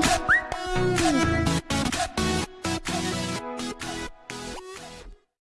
Bye.